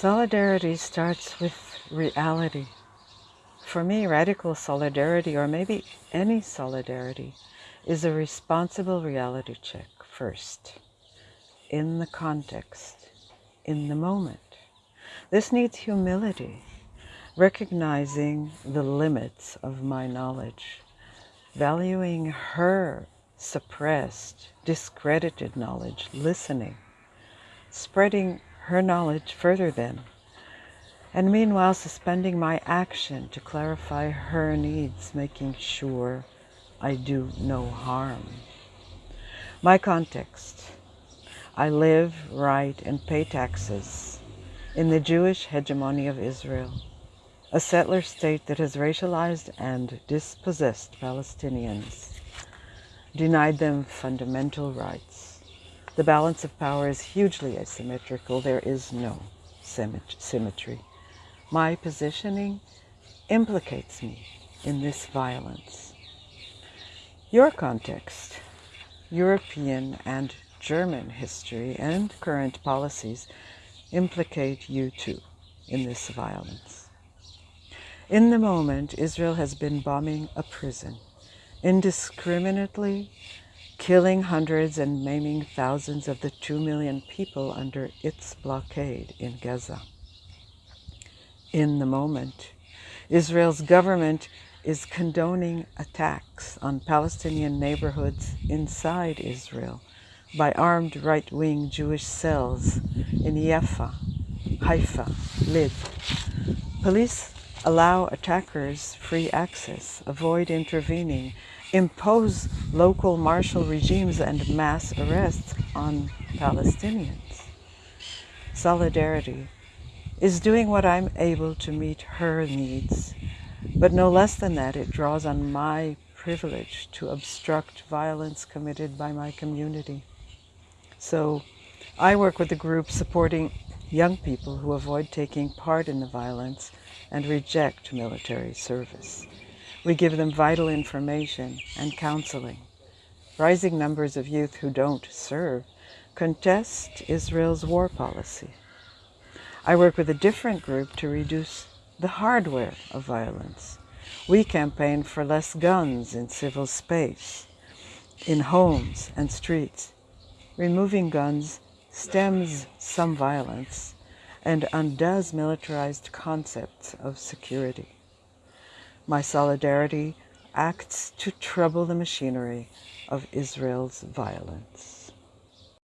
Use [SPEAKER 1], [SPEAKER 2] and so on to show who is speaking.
[SPEAKER 1] Solidarity starts with reality. For me, radical solidarity, or maybe any solidarity, is a responsible reality check first, in the context, in the moment. This needs humility, recognizing the limits of my knowledge, valuing her suppressed, discredited knowledge, listening, spreading her knowledge further then, and meanwhile suspending my action to clarify her needs, making sure I do no harm. My context. I live, write, and pay taxes in the Jewish hegemony of Israel, a settler state that has racialized and dispossessed Palestinians, denied them fundamental rights, the balance of power is hugely asymmetrical. There is no symmetry. My positioning implicates me in this violence. Your context, European and German history and current policies implicate you too in this violence. In the moment, Israel has been bombing a prison indiscriminately killing hundreds and maiming thousands of the two million people under its blockade in Gaza. In the moment, Israel's government is condoning attacks on Palestinian neighborhoods inside Israel by armed right-wing Jewish cells in Yafa, Haifa, Lid. Police allow attackers free access, avoid intervening, impose local martial regimes and mass arrests on Palestinians. Solidarity is doing what I'm able to meet her needs, but no less than that, it draws on my privilege to obstruct violence committed by my community. So I work with a group supporting young people who avoid taking part in the violence and reject military service. We give them vital information and counseling. Rising numbers of youth who don't serve contest Israel's war policy. I work with a different group to reduce the hardware of violence. We campaign for less guns in civil space, in homes and streets. Removing guns stems some violence and undoes militarized concepts of security. My solidarity acts to trouble the machinery of Israel's violence.